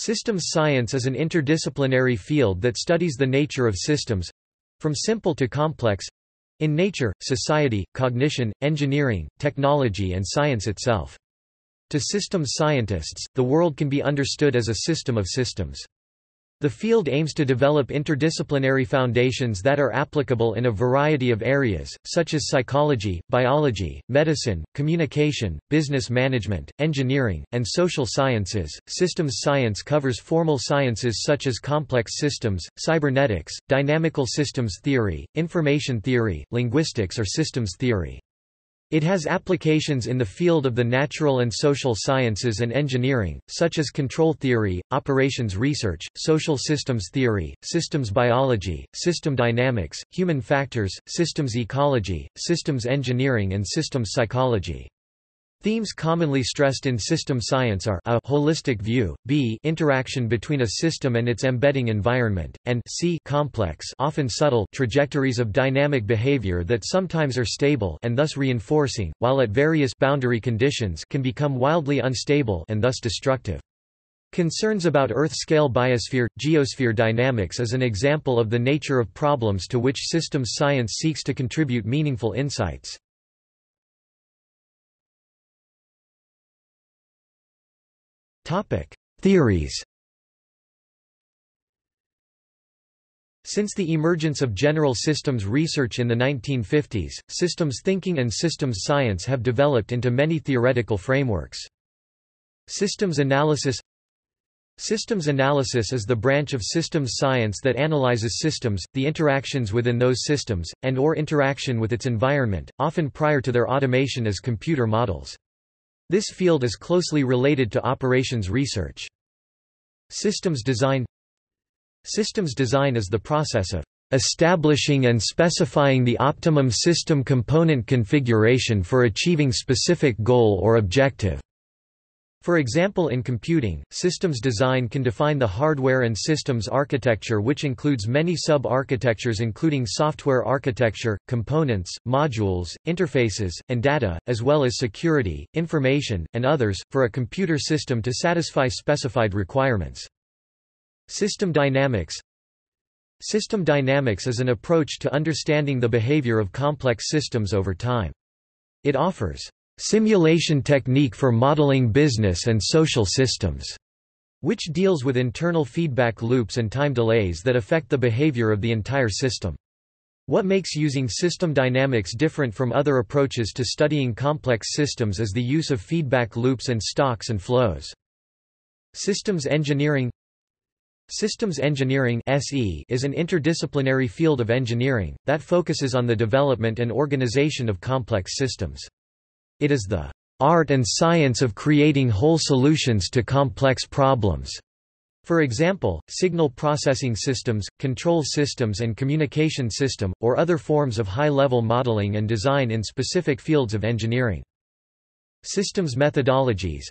Systems science is an interdisciplinary field that studies the nature of systems—from simple to complex—in nature, society, cognition, engineering, technology and science itself. To systems scientists, the world can be understood as a system of systems. The field aims to develop interdisciplinary foundations that are applicable in a variety of areas, such as psychology, biology, medicine, communication, business management, engineering, and social sciences. Systems science covers formal sciences such as complex systems, cybernetics, dynamical systems theory, information theory, linguistics, or systems theory. It has applications in the field of the natural and social sciences and engineering, such as control theory, operations research, social systems theory, systems biology, system dynamics, human factors, systems ecology, systems engineering and systems psychology. Themes commonly stressed in system science are a holistic view, b interaction between a system and its embedding environment, and c complex often subtle trajectories of dynamic behavior that sometimes are stable and thus reinforcing, while at various boundary conditions can become wildly unstable and thus destructive. Concerns about Earth-scale biosphere, geosphere dynamics is an example of the nature of problems to which systems science seeks to contribute meaningful insights. Theories Since the emergence of general systems research in the 1950s, systems thinking and systems science have developed into many theoretical frameworks. Systems analysis Systems analysis is the branch of systems science that analyzes systems, the interactions within those systems, and or interaction with its environment, often prior to their automation as computer models. This field is closely related to operations research. Systems design Systems design is the process of establishing and specifying the optimum system component configuration for achieving specific goal or objective. For example in computing, systems design can define the hardware and systems architecture which includes many sub-architectures including software architecture, components, modules, interfaces, and data, as well as security, information, and others, for a computer system to satisfy specified requirements. System dynamics System dynamics is an approach to understanding the behavior of complex systems over time. It offers simulation technique for modeling business and social systems, which deals with internal feedback loops and time delays that affect the behavior of the entire system. What makes using system dynamics different from other approaches to studying complex systems is the use of feedback loops and stocks and flows. Systems engineering Systems engineering is an interdisciplinary field of engineering that focuses on the development and organization of complex systems. It is the art and science of creating whole solutions to complex problems. For example, signal processing systems, control systems and communication system, or other forms of high-level modeling and design in specific fields of engineering. Systems methodologies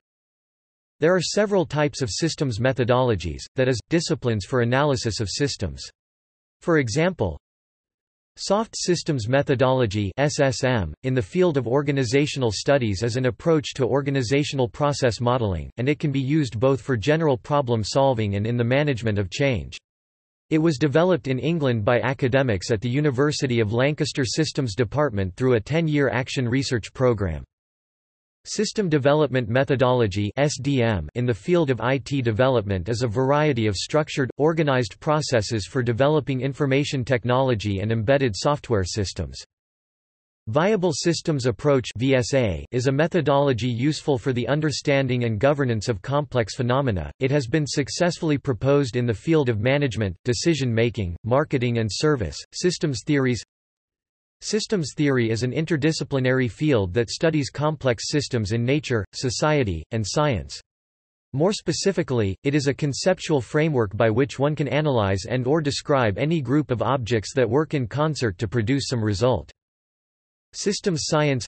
There are several types of systems methodologies, that is, disciplines for analysis of systems. For example, Soft Systems Methodology SSM, in the field of organizational studies is an approach to organizational process modeling, and it can be used both for general problem solving and in the management of change. It was developed in England by academics at the University of Lancaster Systems Department through a 10-year action research program. System Development Methodology in the field of IT development is a variety of structured, organized processes for developing information technology and embedded software systems. Viable Systems Approach (VSA) is a methodology useful for the understanding and governance of complex phenomena. It has been successfully proposed in the field of management, decision making, marketing and service, systems theories, Systems theory is an interdisciplinary field that studies complex systems in nature, society, and science. More specifically, it is a conceptual framework by which one can analyze and or describe any group of objects that work in concert to produce some result. Systems science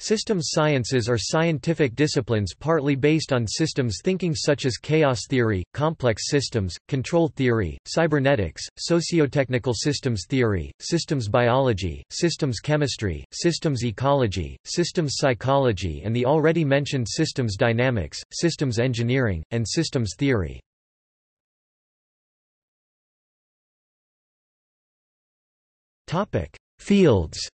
Systems sciences are scientific disciplines partly based on systems thinking such as chaos theory, complex systems, control theory, cybernetics, sociotechnical systems theory, systems biology, systems chemistry, systems ecology, systems psychology and the already mentioned systems dynamics, systems engineering, and systems theory. Fields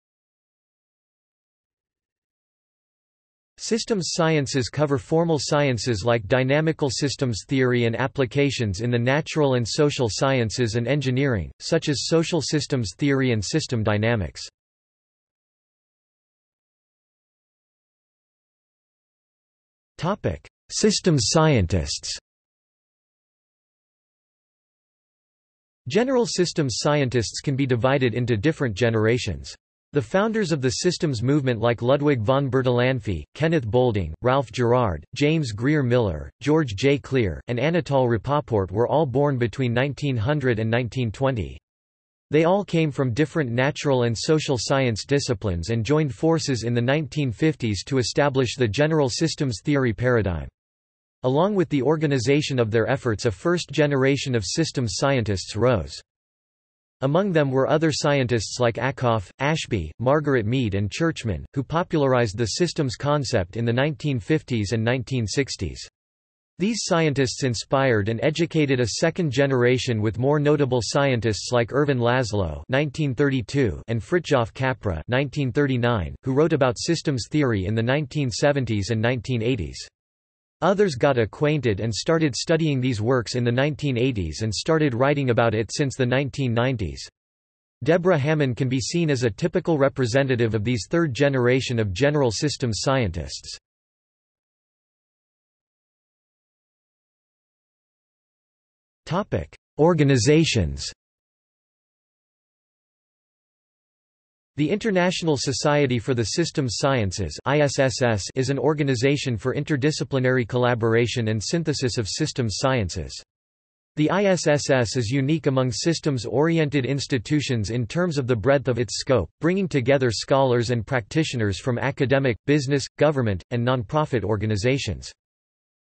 Systems sciences cover formal sciences like dynamical systems theory and applications in the natural and social sciences and engineering, such as social systems theory and system dynamics. Systems scientists General systems scientists can be divided into different generations. The founders of the systems movement like Ludwig von Bertalanffy, Kenneth Boulding, Ralph Gerard, James Greer Miller, George J. Klir, and Anatole Rapoport were all born between 1900 and 1920. They all came from different natural and social science disciplines and joined forces in the 1950s to establish the general systems theory paradigm. Along with the organization of their efforts a first generation of systems scientists rose. Among them were other scientists like Ackoff, Ashby, Margaret Mead and Churchman, who popularized the systems concept in the 1950s and 1960s. These scientists inspired and educated a second generation with more notable scientists like Ervin Laszlo (1932) and Fritjof Capra (1939), who wrote about systems theory in the 1970s and 1980s. Others got acquainted and started studying these works in the 1980s and started writing about it since the 1990s. Deborah Hammond can be seen as a typical representative of these third generation of general systems scientists. Organizations The International Society for the Systems Sciences is an organization for interdisciplinary collaboration and synthesis of systems sciences. The ISSS is unique among systems-oriented institutions in terms of the breadth of its scope, bringing together scholars and practitioners from academic, business, government, and nonprofit organizations.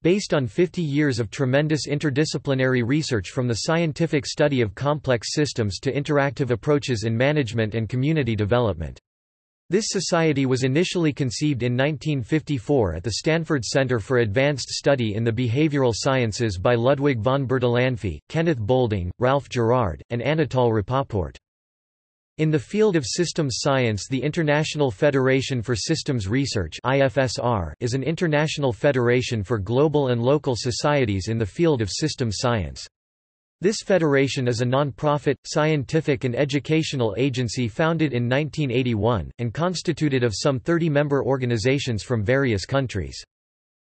Based on 50 years of tremendous interdisciplinary research from the scientific study of complex systems to interactive approaches in management and community development. This society was initially conceived in 1954 at the Stanford Center for Advanced Study in the Behavioral Sciences by Ludwig von Bertalanffy, Kenneth Boulding, Ralph Gerard, and Anatole Rapoport. In the field of systems science the International Federation for Systems Research is an international federation for global and local societies in the field of systems science. This federation is a non-profit, scientific and educational agency founded in 1981, and constituted of some 30 member organizations from various countries.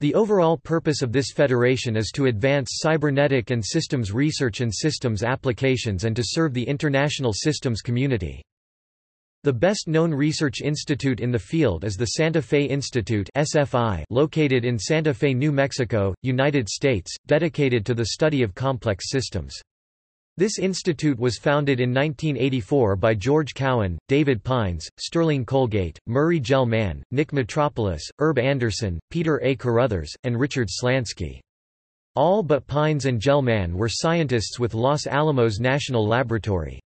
The overall purpose of this federation is to advance cybernetic and systems research and systems applications and to serve the international systems community. The best-known research institute in the field is the Santa Fe Institute SFI located in Santa Fe, New Mexico, United States, dedicated to the study of complex systems. This institute was founded in 1984 by George Cowan, David Pines, Sterling Colgate, Murray Gell Mann, Nick Metropolis, Herb Anderson, Peter A. Carruthers, and Richard Slansky. All but Pines and Gell Mann were scientists with Los Alamos National Laboratory.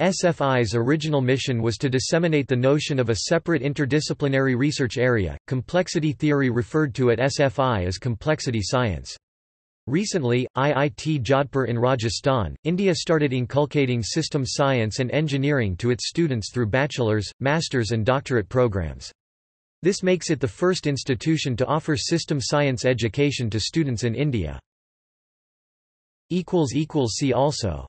SFI's original mission was to disseminate the notion of a separate interdisciplinary research area, complexity theory referred to at SFI as complexity science. Recently, IIT Jodhpur in Rajasthan, India started inculcating system science and engineering to its students through bachelor's, master's and doctorate programs. This makes it the first institution to offer system science education to students in India. See also